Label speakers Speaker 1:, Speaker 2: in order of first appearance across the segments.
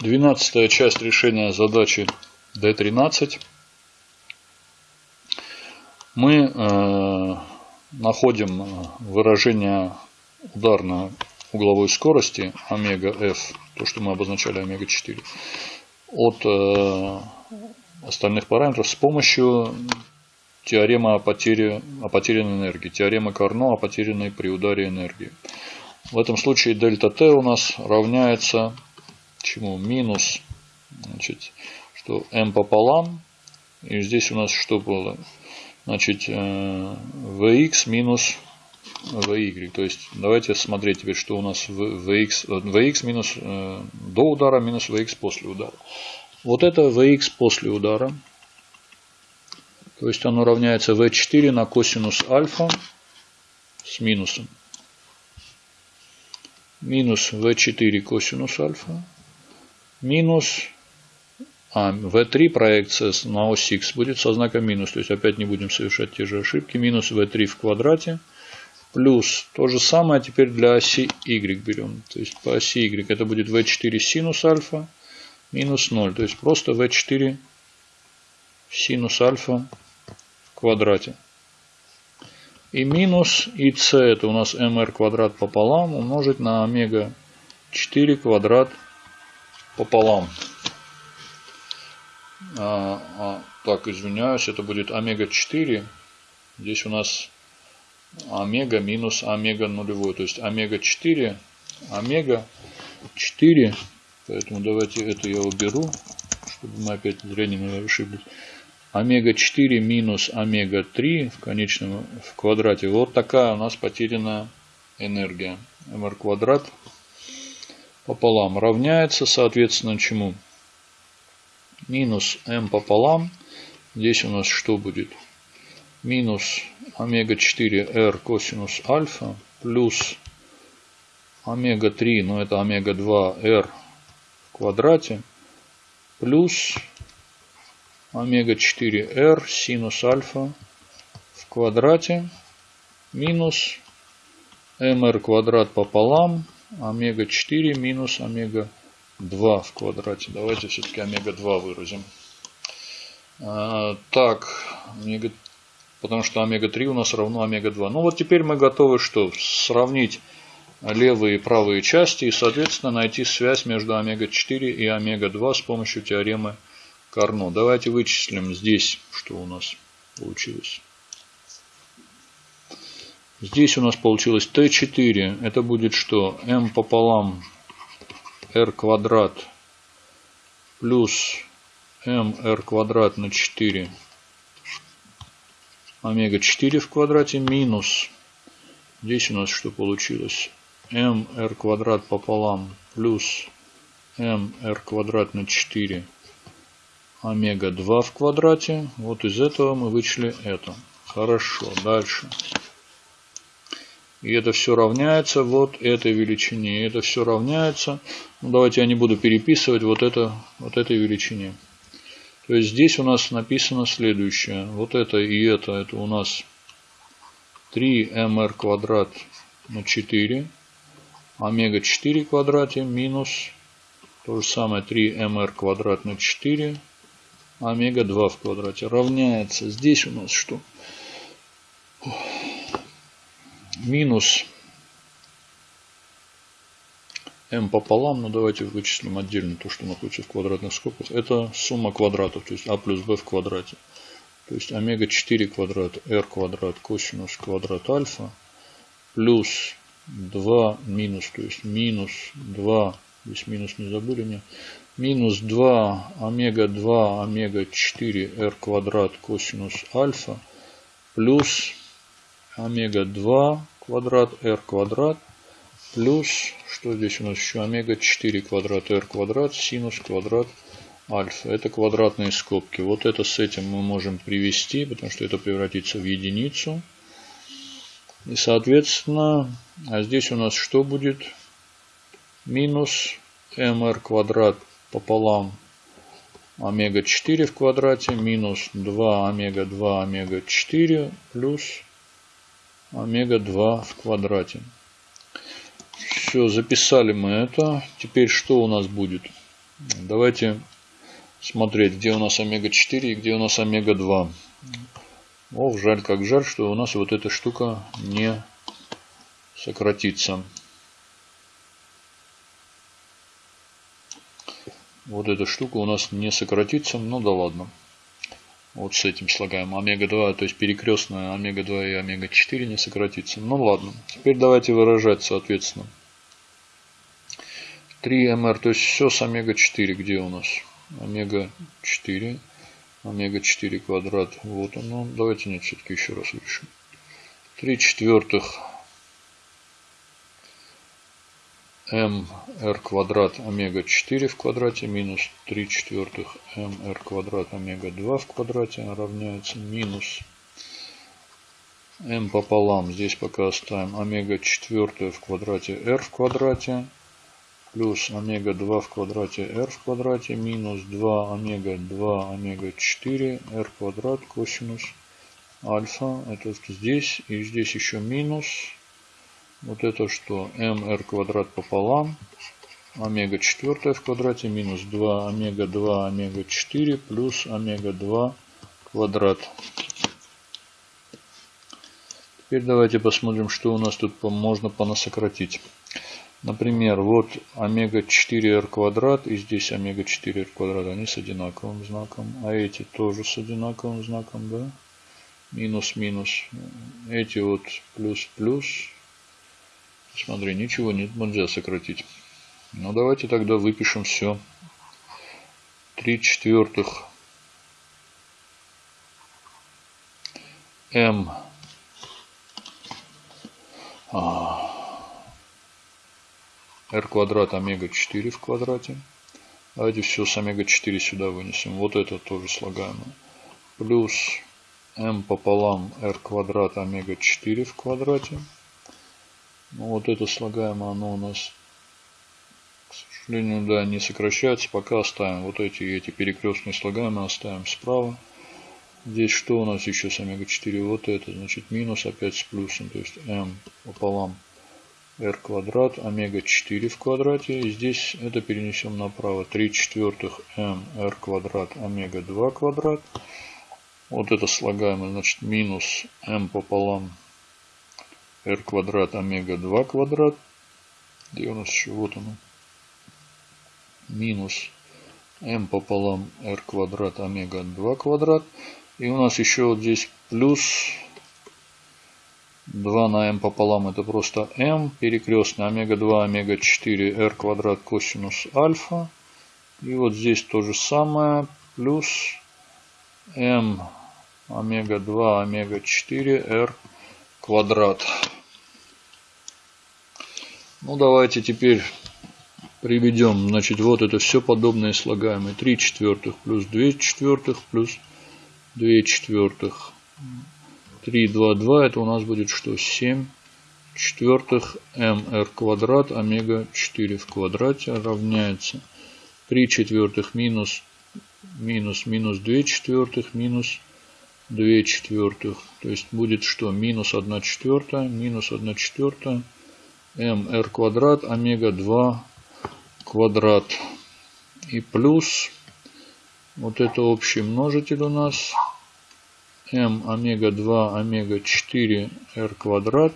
Speaker 1: Двенадцатая часть решения задачи D13. Мы э, находим выражение ударной угловой скорости омега f, то, что мы обозначали омега 4, от э, остальных параметров с помощью теоремы о, потере, о потерянной энергии, теоремы Карно о потерянной при ударе энергии. В этом случае дельта t у нас равняется чему? Минус, значит, что m пополам. И здесь у нас что было? Значит, vx э, минус vy. То есть, давайте смотреть теперь, что у нас vx, vx минус э, до удара минус vx после удара. Вот это vx после удара. То есть, оно равняется v4 на косинус альфа с минусом. Минус v4 косинус альфа минус а, v3 проекция на ось x будет со знаком минус. То есть опять не будем совершать те же ошибки. Минус v3 в квадрате. Плюс то же самое теперь для оси y берем. То есть по оси y это будет v4 синус альфа минус 0. То есть просто v4 синус альфа в квадрате. И минус ic это у нас mr квадрат пополам умножить на омега 4 квадрат пополам. А, а, так, извиняюсь, это будет омега-4. Здесь у нас омега минус омега нулевой. То есть омега-4, омега-4. Поэтому давайте это я уберу, чтобы мы опять зря не ошиблись. Омега-4 минус омега-3 в конечном в квадрате. Вот такая у нас потерянная энергия. mr квадрат пополам равняется, соответственно, чему? Минус m пополам. Здесь у нас что будет? Минус омега-4r косинус альфа плюс омега-3, ну это омега-2r в квадрате, плюс омега-4r синус альфа в квадрате минус mr квадрат пополам омега-4 минус омега-2 в квадрате. Давайте все-таки омега-2 выразим. А, так, омега, потому что омега-3 у нас равно омега-2. Ну вот теперь мы готовы что? Сравнить левые и правые части и, соответственно, найти связь между омега-4 и омега-2 с помощью теоремы Карно. Давайте вычислим здесь, что у нас получилось. Здесь у нас получилось t4. Это будет что? m пополам r квадрат плюс mr квадрат на 4 омега 4 в квадрате минус. Здесь у нас что получилось? mr квадрат пополам плюс mr квадрат на 4 омега 2 в квадрате. Вот из этого мы вычли это. Хорошо, дальше. И это все равняется вот этой величине. И это все равняется. Ну, давайте я не буду переписывать вот, это, вот этой величине. То есть здесь у нас написано следующее. Вот это и это, это у нас 3mr квадрат на 4. Омега 4 квадрате минус то же самое 3mr квадрат на 4. Омега 2 в квадрате равняется. Здесь у нас что? Минус m пополам, ну давайте вычислим отдельно то, что находится в квадратных скобках. Это сумма квадратов, то есть а плюс b в квадрате. То есть омега 4 квадрат, r квадрат, косинус квадрат альфа, плюс 2 минус, то есть минус 2, здесь минус не забыли мне, минус 2 омега 2 омега 4 r квадрат косинус альфа, плюс омега 2 квадрат r квадрат плюс, что здесь у нас еще, омега 4 квадрат r квадрат синус квадрат альфа. Это квадратные скобки. Вот это с этим мы можем привести, потому что это превратится в единицу. И соответственно, а здесь у нас что будет? Минус mr квадрат пополам омега 4 в квадрате минус 2 омега 2 омега 4 плюс омега-2 в квадрате. Все, записали мы это. Теперь что у нас будет? Давайте смотреть, где у нас омега-4 и где у нас омега-2. Ох, жаль, как жаль, что у нас вот эта штука не сократится. Вот эта штука у нас не сократится, ну да ладно. Вот с этим слагаем. Омега-2, то есть перекрестная омега-2 и омега-4 не сократится. Ну ладно. Теперь давайте выражать соответственно. 3mr, то есть все с омега-4. Где у нас? Омега-4. Омега-4 квадрат. Вот оно. Давайте нет, все-таки еще раз решим. 3 четвертых mr квадрат омега 4 в квадрате минус 3 четвертых mr квадрат омега 2 в квадрате равняется минус m пополам. Здесь пока оставим омега 4 в квадрате r в квадрате плюс омега 2 в квадрате r в квадрате минус 2 омега 2 омега 4 r квадрат косинус альфа. Это здесь и здесь еще минус вот это что? mr квадрат пополам. Омега 4 в квадрате минус 2 омега 2 омега 4 плюс омега 2 квадрат. Теперь давайте посмотрим, что у нас тут можно понасократить. Например, вот омега 4r квадрат и здесь омега 4r квадрат. Они с одинаковым знаком. А эти тоже с одинаковым знаком, да? Минус, минус. Эти вот плюс, плюс. Смотри, ничего нет, нельзя сократить. Ну, давайте тогда выпишем все. 3 четвертых m а, r квадрат омега 4 в квадрате. Давайте все с омега 4 сюда вынесем. Вот это тоже слагаемое. Плюс m пополам r квадрат омега 4 в квадрате. Ну, вот это слагаемое, оно у нас, к сожалению, да, не сокращается. Пока оставим вот эти эти перекрестные слагаемые оставим справа. Здесь что у нас еще с омега-4? Вот это, значит, минус опять с плюсом. То есть m пополам r квадрат, омега-4 в квадрате. И здесь это перенесем направо. 3 четвертых m r квадрат, омега-2 квадрат. Вот это слагаемое, значит, минус m пополам r квадрат омега 2 квадрат. Где у нас еще? Вот оно. Минус m пополам r квадрат омега 2 квадрат. И у нас еще вот здесь плюс 2 на m пополам. Это просто m перекрестный омега 2 омега 4 r квадрат косинус альфа. И вот здесь то же самое. Плюс m омега 2 омега 4 r квадрат. Ну, давайте теперь приведем. Значит, вот это все подобные слагаемые. 3 четвертых плюс 2 четвертых плюс 2 четвертых. 3, 2, 2. Это у нас будет что? 7 четвертых mr квадрат омега 4 в квадрате равняется 3 четвертых минус минус минус 2 четвертых минус 2 четвертых. То есть будет что? Минус 1 четвертая, минус 1 четвертая mr квадрат омега 2 квадрат и плюс вот это общий множитель у нас m омега 2 омега 4 r квадрат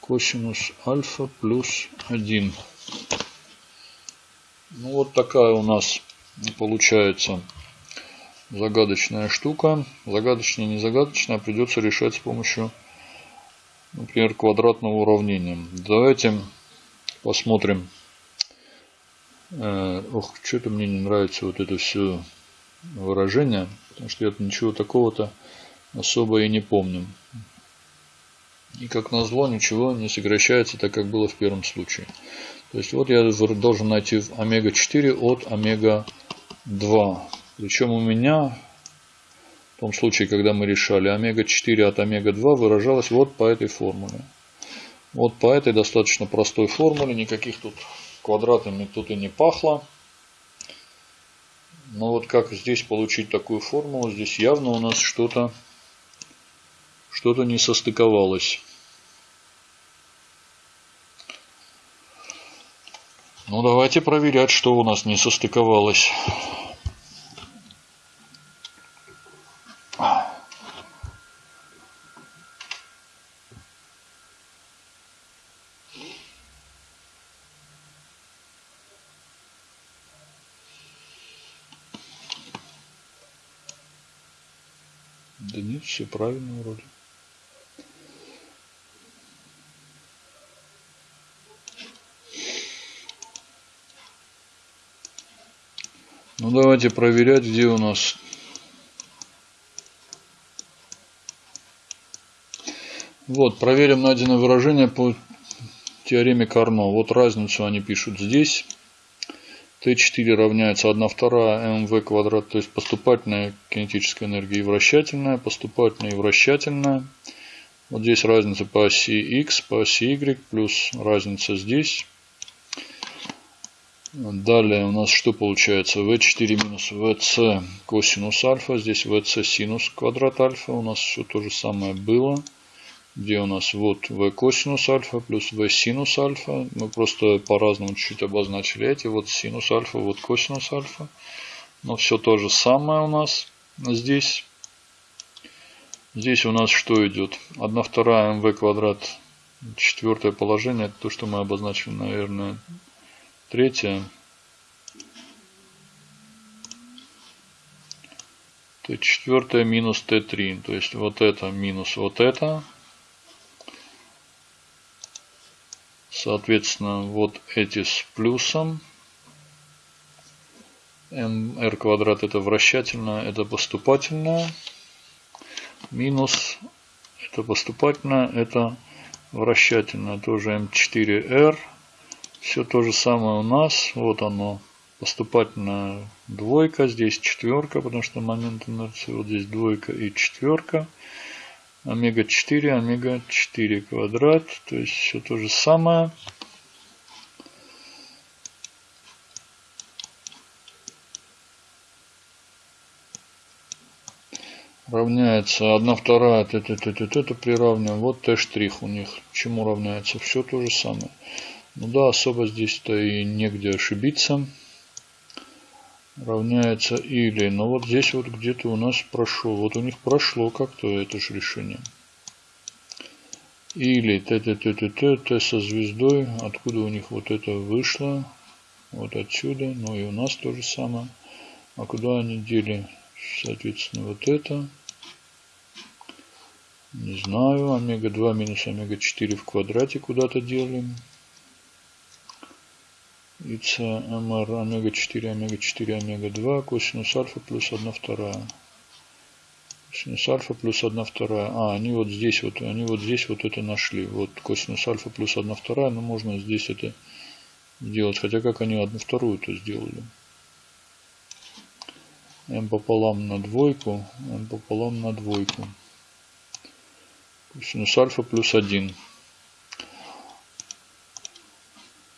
Speaker 1: косинус альфа плюс 1. Ну вот такая у нас получается загадочная штука. Загадочная, не загадочная, придется решать с помощью например, квадратного уравнения. Давайте посмотрим. Э, ох, что-то мне не нравится вот это все выражение, потому что я ничего такого-то особо и не помню. И как назло ничего не сокращается так, как было в первом случае. То есть вот я должен найти омега-4 от омега-2. Причем у меня в том случае, когда мы решали омега-4 от омега-2, выражалась вот по этой формуле. Вот по этой достаточно простой формуле, никаких тут квадратами тут и не пахло. Но вот как здесь получить такую формулу, здесь явно у нас что-то что-то не состыковалось. Ну, давайте проверять, что у нас не состыковалось. Да нет, все правильно вроде. Ну давайте проверять, где у нас Вот, проверим найденное выражение по теореме Карно. Вот разницу они пишут здесь. Т4 равняется 1 вторая МВ квадрат, то есть поступательная кинетическая энергия и вращательная, поступательная и вращательная. Вот здесь разница по оси X, по оси Y, плюс разница здесь. Далее у нас что получается? V4 минус VC косинус альфа. Здесь VC синус квадрат альфа. У нас все то же самое было где у нас вот v косинус альфа плюс v синус альфа. Мы просто по-разному чуть-чуть обозначили эти. Вот синус альфа, вот косинус альфа. Но все то же самое у нас здесь. Здесь у нас что идет? 1 вторая mv квадрат. Четвертое положение. Это то, что мы обозначили, наверное, третье. Т4 минус Т3. То есть вот это минус вот это. Соответственно, вот эти с плюсом. r квадрат это вращательное, это поступательное. Минус это поступательное, это вращательное. Тоже m4r. Все то же самое у нас. Вот оно. Поступательная двойка. Здесь четверка, потому что момент инерции. Вот здесь двойка и четверка омега 4, омега 4 квадрат. То есть все то же самое. равняется 1 вторая, это, это, это, это приравниваем. Вот Т штрих у них. Чему равняется? Все то же самое. Ну да, особо здесь-то и негде ошибиться равняется или. Но вот здесь вот где-то у нас прошло. Вот у них прошло как-то это же решение. Или т т т т т т со звездой. Откуда у них вот это вышло? Вот отсюда. Ну и у нас то же самое. А куда они дели? Соответственно, вот это. Не знаю. Омега-2 минус омега-4 в квадрате куда-то делим и c mr омега 4 омега 4 омега 2 косинус альфа плюс 1 вторая. Косинус альфа плюс 1 вторая. А они вот здесь вот они вот здесь вот это нашли. Вот косинус альфа плюс 1 вторая но можно здесь это сделать хотя как они одну вторую то сделали? M пополам на двойку m пополам на двойку. Косинус альфа плюс 1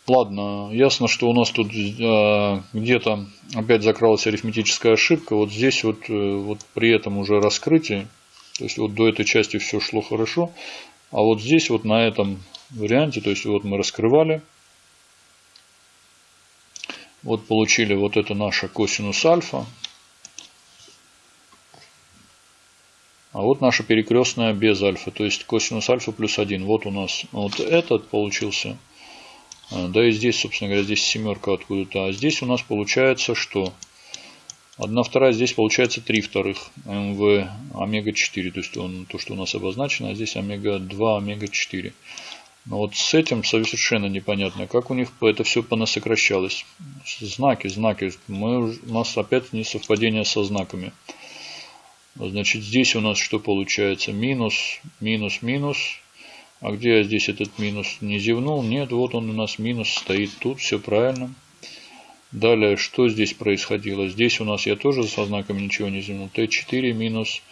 Speaker 1: Ладно, ясно, что у нас тут э, где-то опять закралась арифметическая ошибка. Вот здесь вот, э, вот при этом уже раскрытии, то есть вот до этой части все шло хорошо, а вот здесь вот на этом варианте, то есть вот мы раскрывали, вот получили вот это наша косинус альфа, а вот наша перекрестная без альфа, то есть косинус альфа плюс 1. Вот у нас вот этот получился да и здесь, собственно говоря, здесь семерка откуда-то. А здесь у нас получается что? Одна вторая, здесь получается 3 вторых МВ омега-4. То есть он, то, что у нас обозначено, а здесь омега-2, омега-4. Но вот с этим совершенно непонятно, как у них это все понасокращалось. Знаки, знаки. Мы, у нас опять несовпадение со знаками. Значит, здесь у нас что получается? Минус, минус, минус. А где я здесь этот минус не зевнул? Нет, вот он у нас минус стоит тут, все правильно. Далее, что здесь происходило? Здесь у нас я тоже со знаками ничего не зевнул. Т4 минус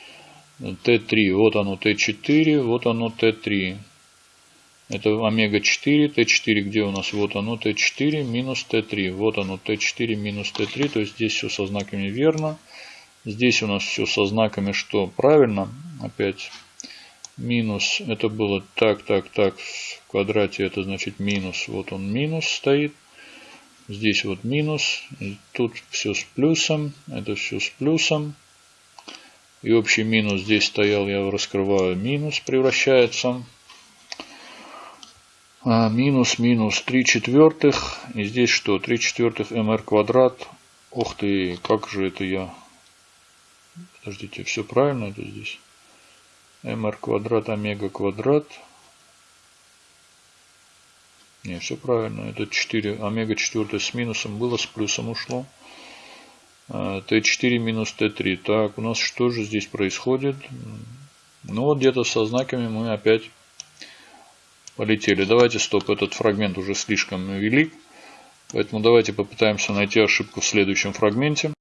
Speaker 1: Т3. Вот оно Т4, вот оно Т3. Это омега-4, Т4 где у нас? Вот оно Т4 минус Т3. Вот оно Т4 минус Т3. То есть здесь все со знаками верно. Здесь у нас все со знаками что? Правильно. Опять минус, это было так, так, так, в квадрате это значит минус, вот он минус стоит. Здесь вот минус. Тут все с плюсом. Это все с плюсом. И общий минус здесь стоял, я раскрываю, минус превращается. А, минус, минус 3 четвертых. И здесь что? 3 четвертых mr квадрат. Ух ты, как же это я... Подождите, все правильно это здесь? Mr квадрат, омега квадрат. Не, все правильно. Это 4, омега 4 с минусом было, с плюсом ушло. Т4 минус Т3. Так, у нас что же здесь происходит? Ну вот где-то со знаками мы опять полетели. Давайте, стоп, этот фрагмент уже слишком велик. Поэтому давайте попытаемся найти ошибку в следующем фрагменте.